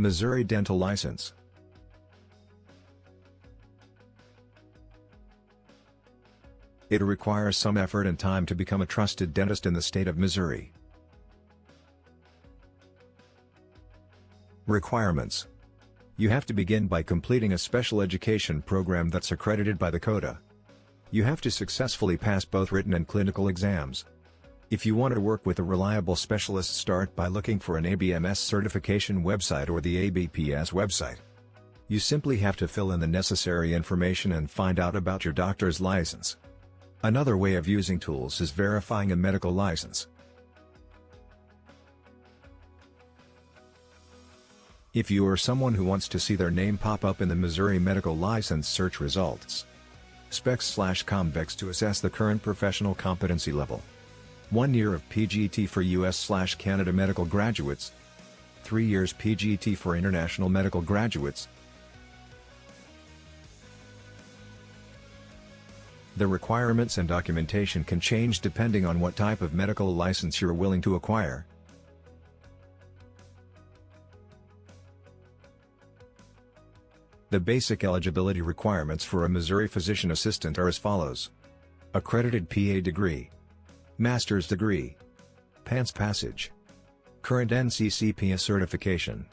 Missouri Dental License It requires some effort and time to become a trusted dentist in the state of Missouri. Requirements You have to begin by completing a special education program that's accredited by the CODA. You have to successfully pass both written and clinical exams. If you want to work with a reliable specialist start by looking for an ABMS certification website or the ABPS website. You simply have to fill in the necessary information and find out about your doctor's license. Another way of using tools is verifying a medical license. If you are someone who wants to see their name pop up in the Missouri medical license search results, SPEX slash COMVEX to assess the current professional competency level. 1 year of PGT for US slash Canada medical graduates, 3 years PGT for international medical graduates, The requirements and documentation can change depending on what type of medical license you're willing to acquire. The basic eligibility requirements for a Missouri physician assistant are as follows. Accredited PA degree. Master's degree. PANCE passage. Current NCCPA certification.